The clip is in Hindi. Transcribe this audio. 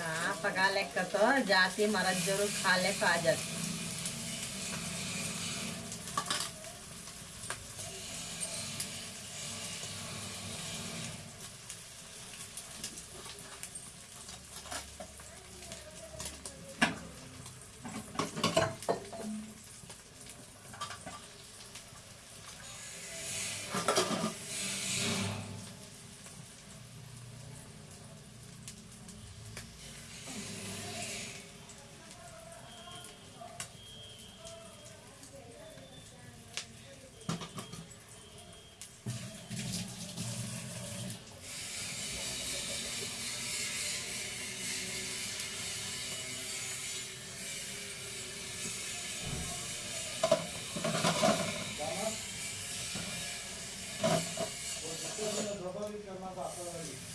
हाँ, पका ले कतो जाती मरद ज़रूर खा ले जाती about Berlin.